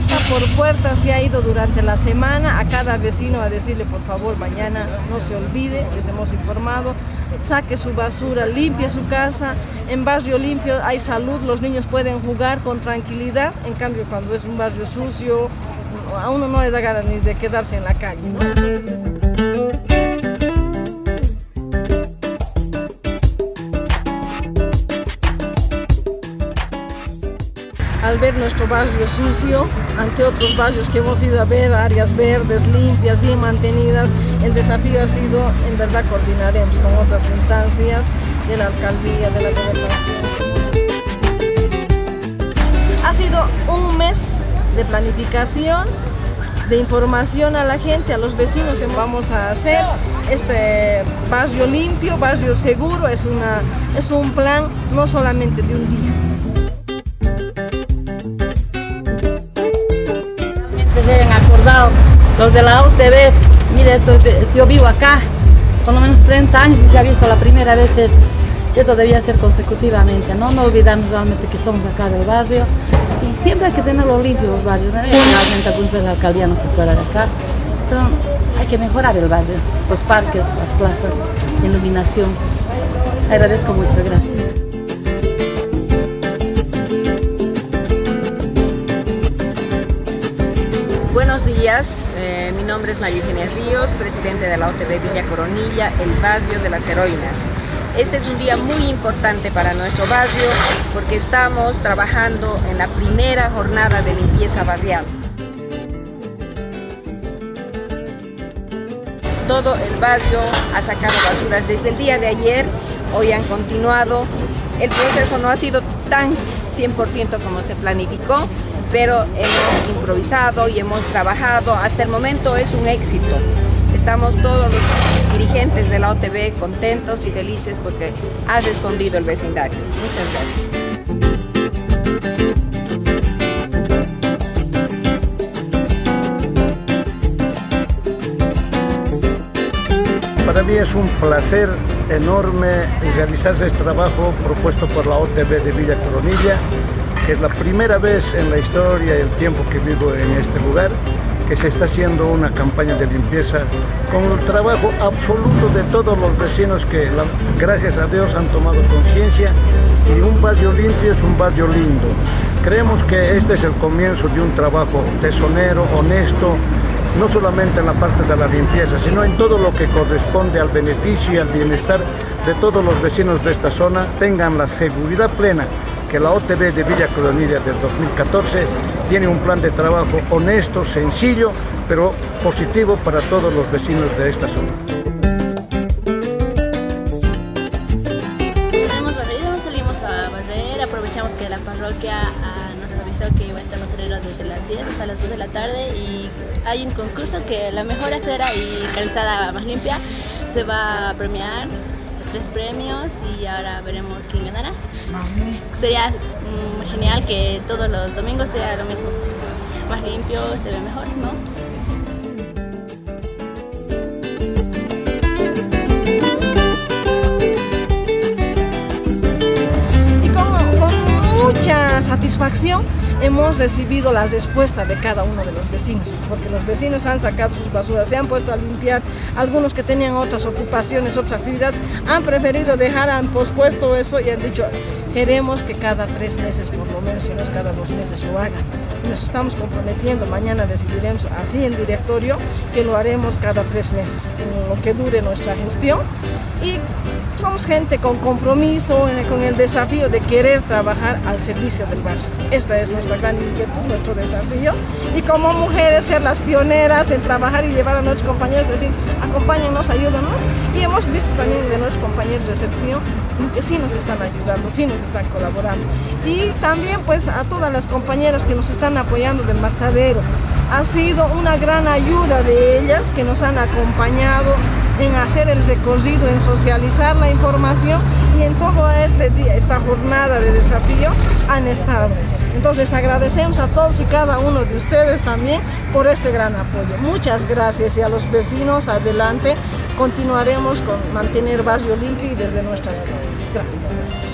puerta por puerta se ha ido durante la semana. A cada vecino a decirle por favor mañana no se olvide, les hemos informado, saque su basura, limpie su casa, en barrio limpio hay salud, los niños pueden jugar con tranquilidad, en cambio cuando es un barrio sucio a uno no le da ganas ni de quedarse en la calle. Al ver nuestro barrio sucio, ante otros barrios que hemos ido a ver, áreas verdes, limpias, bien mantenidas, el desafío ha sido, en verdad coordinaremos con otras instancias de la alcaldía, de la gobernación. Ha sido un mes de planificación, de información a la gente, a los vecinos, vamos a hacer este barrio limpio, barrio seguro, es, una, es un plan no solamente de un día, los de la UTV, mire, yo vivo acá por lo menos 30 años y se ha visto la primera vez esto. Eso debía ser consecutivamente, ¿no? No olvidarnos realmente que somos acá del barrio y siempre hay que tenerlo limpio los barrios. Realmente la alcaldía no se fuera de acá, pero hay que mejorar el barrio, los parques, las plazas, la iluminación. Agradezco mucho, gracias. María Eugenia Ríos, presidente de la OTB Villa Coronilla, el barrio de las heroínas. Este es un día muy importante para nuestro barrio porque estamos trabajando en la primera jornada de limpieza barrial. Todo el barrio ha sacado basuras desde el día de ayer, hoy han continuado. El proceso no ha sido tan 100% como se planificó, pero hemos improvisado y hemos trabajado. Hasta el momento es un éxito. Estamos todos los dirigentes de la OTB contentos y felices porque ha respondido el vecindario. Muchas gracias. Para mí es un placer enorme realizar este trabajo propuesto por la OTB de Villa Coronilla es la primera vez en la historia y el tiempo que vivo en este lugar que se está haciendo una campaña de limpieza con el trabajo absoluto de todos los vecinos que gracias a Dios han tomado conciencia y un barrio limpio es un barrio lindo. Creemos que este es el comienzo de un trabajo tesonero, honesto, no solamente en la parte de la limpieza, sino en todo lo que corresponde al beneficio y al bienestar de todos los vecinos de esta zona, tengan la seguridad plena que la OTB de Villa Coronilla del 2014 tiene un plan de trabajo honesto, sencillo, pero positivo para todos los vecinos de esta zona. aprovechamos que la parroquia herreros desde las 10 hasta las 2 de la tarde y hay un concurso que la mejor acera y calzada más limpia se va a premiar tres premios y ahora veremos quién ganará. Sería mm, genial que todos los domingos sea lo mismo. Más limpio, se ve mejor, ¿no? Hemos recibido la respuesta de cada uno de los vecinos, porque los vecinos han sacado sus basuras, se han puesto a limpiar, algunos que tenían otras ocupaciones, otras actividades, han preferido dejar, han pospuesto eso y han dicho, queremos que cada tres meses por lo menos, si no es cada dos meses, lo hagan. Nos estamos comprometiendo, mañana decidiremos así en directorio que lo haremos cada tres meses, en lo que dure nuestra gestión y somos gente con compromiso, eh, con el desafío de querer trabajar al servicio del barrio. Esta es nuestra gran inquietud, nuestro desafío. Y como mujeres ser las pioneras en trabajar y llevar a nuestros compañeros, decir, acompáñenos, ayúdanos. Y hemos visto también de nuestros compañeros de recepción que sí nos están ayudando, sí nos están colaborando. Y también pues a todas las compañeras que nos están apoyando del marcadero. Ha sido una gran ayuda de ellas que nos han acompañado en hacer el recorrido, en socializar la información y en todo este día, esta jornada de desafío han estado. Entonces agradecemos a todos y cada uno de ustedes también por este gran apoyo. Muchas gracias y a los vecinos adelante continuaremos con mantener barrio limpio y desde nuestras casas. Gracias.